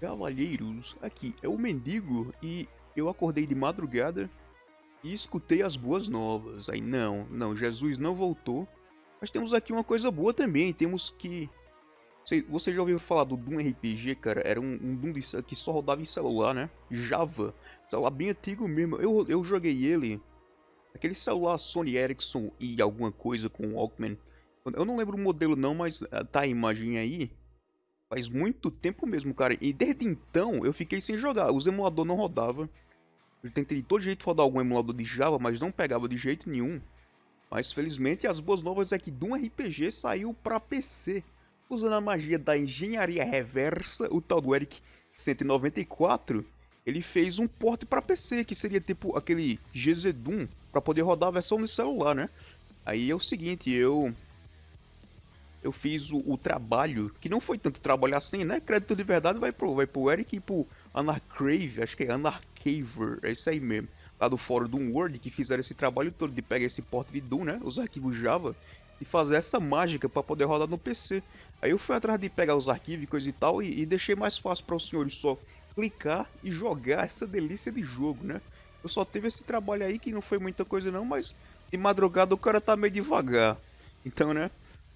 Cavalheiros, aqui é o Mendigo e eu acordei de madrugada e escutei as boas novas. Aí não, não, Jesus não voltou. Mas temos aqui uma coisa boa também, temos que... Você já ouviu falar do Doom RPG, cara? Era um, um Doom que só rodava em celular, né? Java. Celular bem antigo mesmo. Eu, eu joguei ele. Aquele celular Sony Ericsson e alguma coisa com Walkman. Eu não lembro o modelo não, mas ah, tá a imagem aí. Faz muito tempo mesmo, cara. E desde então eu fiquei sem jogar. Os emuladores não rodavam. Eu tentei de todo jeito rodar algum emulador de Java, mas não pegava de jeito nenhum. Mas felizmente as boas novas é que Doom RPG saiu para PC. Usando a magia da engenharia reversa, o tal do Eric 194, ele fez um port para PC, que seria tipo aquele GZ Doom, para poder rodar a versão no celular, né? Aí é o seguinte, eu eu fiz o, o, trabalho, que não foi tanto trabalho assim, né? Crédito de verdade vai pro, vai pro Eric e pro Anarcrave, acho que é Anarcaver, é isso aí mesmo. Lá do fórum do Word, que fizeram esse trabalho todo de pegar esse porte de Doom, né? Os arquivos Java, e fazer essa mágica para poder rodar no PC. Aí eu fui atrás de pegar os arquivos e coisa e tal, e, e deixei mais fácil para os senhores só clicar e jogar essa delícia de jogo, né? Eu só teve esse trabalho aí que não foi muita coisa não, mas de madrugada o cara tá meio devagar. Então, né?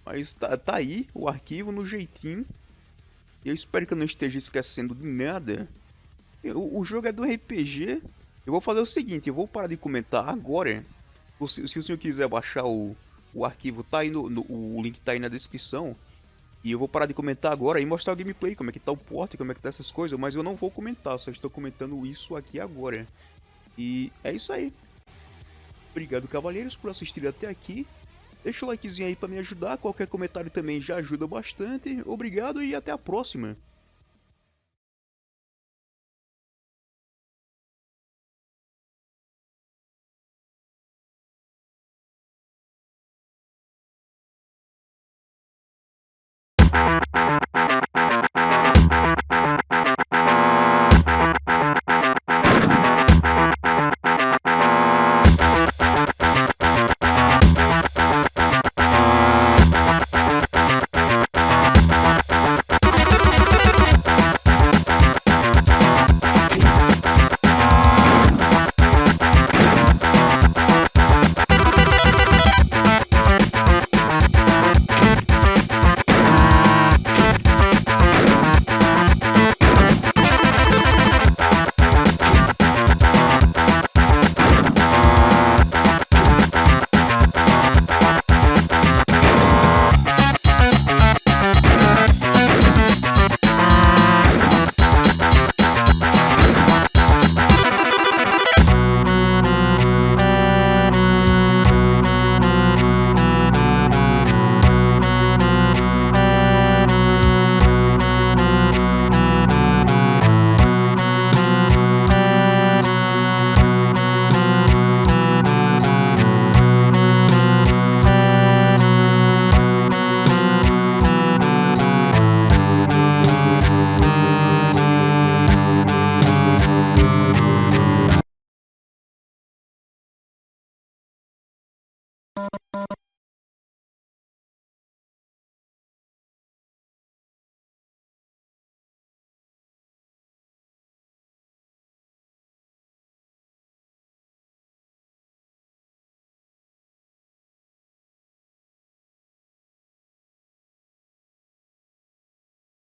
Mas tá, tá aí o arquivo no jeitinho. Eu espero que eu não esteja esquecendo de nada. O, o jogo é do RPG. Eu vou fazer o seguinte, eu vou parar de comentar agora. Se, se o senhor quiser baixar o, o arquivo, tá aí no, no, o link tá aí na descrição. E eu vou parar de comentar agora e mostrar o gameplay, como é que tá o porte, como é que tá essas coisas. Mas eu não vou comentar, só estou comentando isso aqui agora. E é isso aí. Obrigado, cavalheiros, por assistir até aqui. Deixa o likezinho aí para me ajudar, qualquer comentário também já ajuda bastante. Obrigado e até a próxima.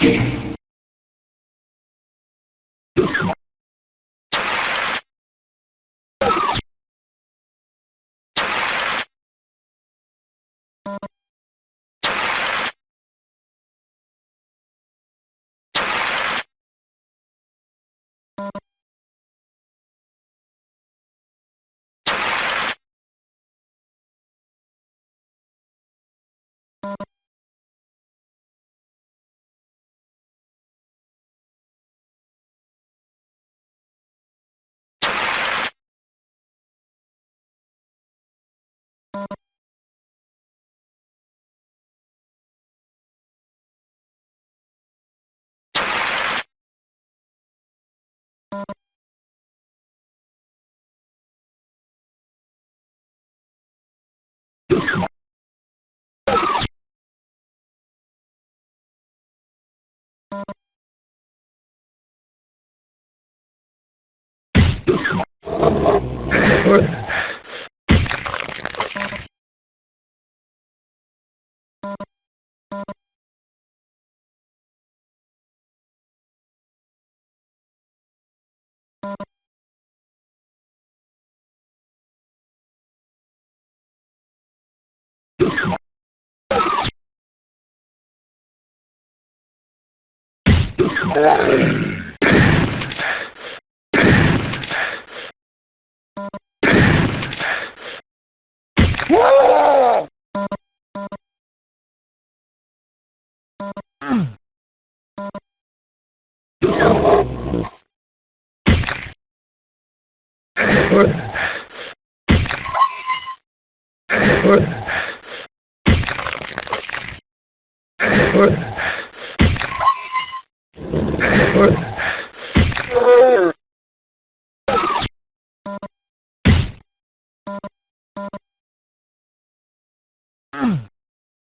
you you Woo!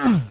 you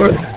Or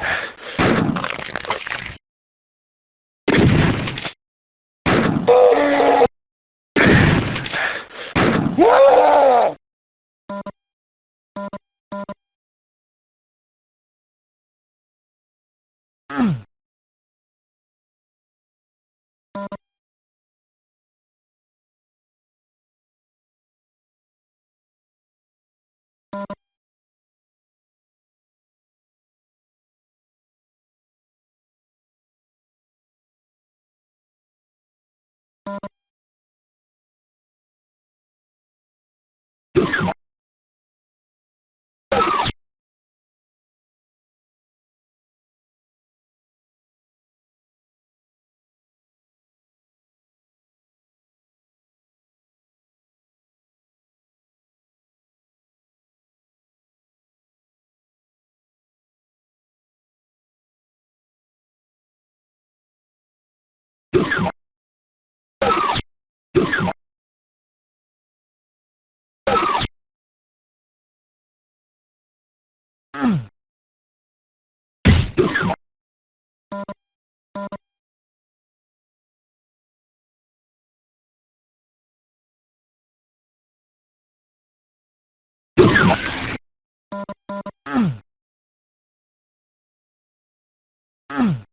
Mm-hmm.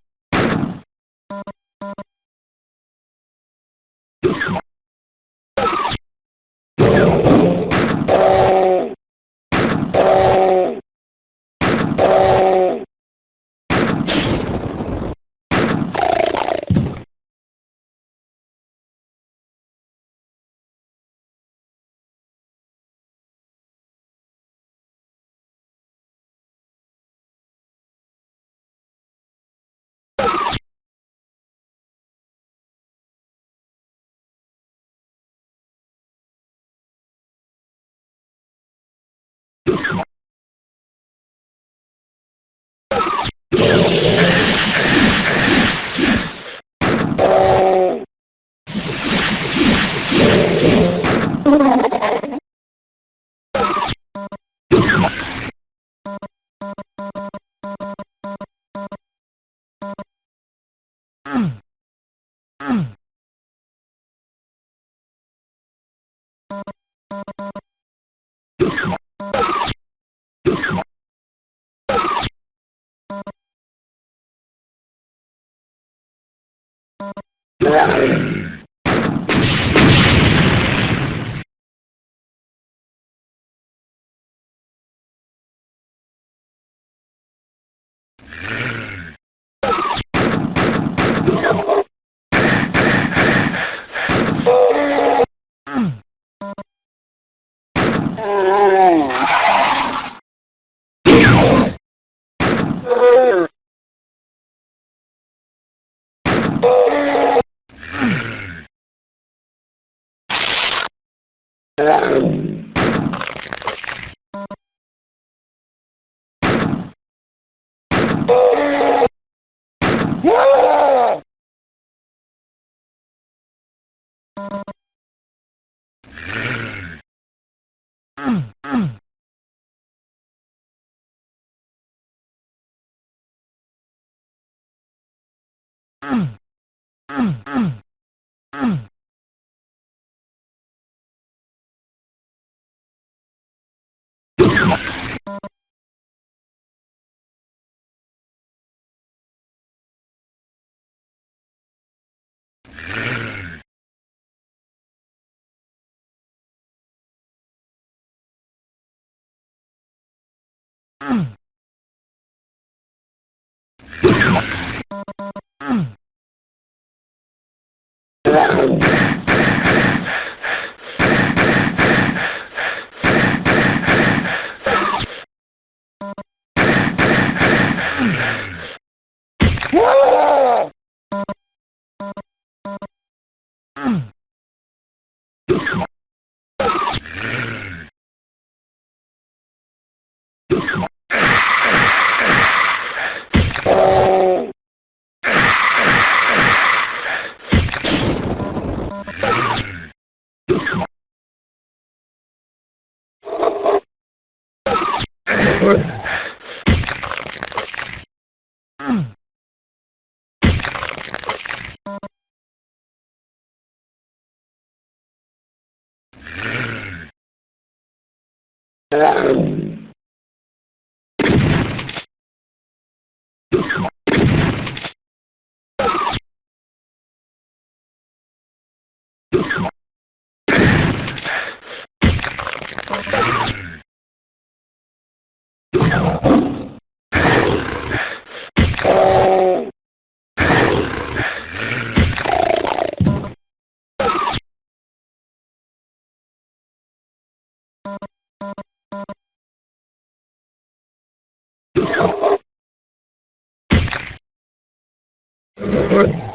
ولا غيره Yeah. Lord. All right.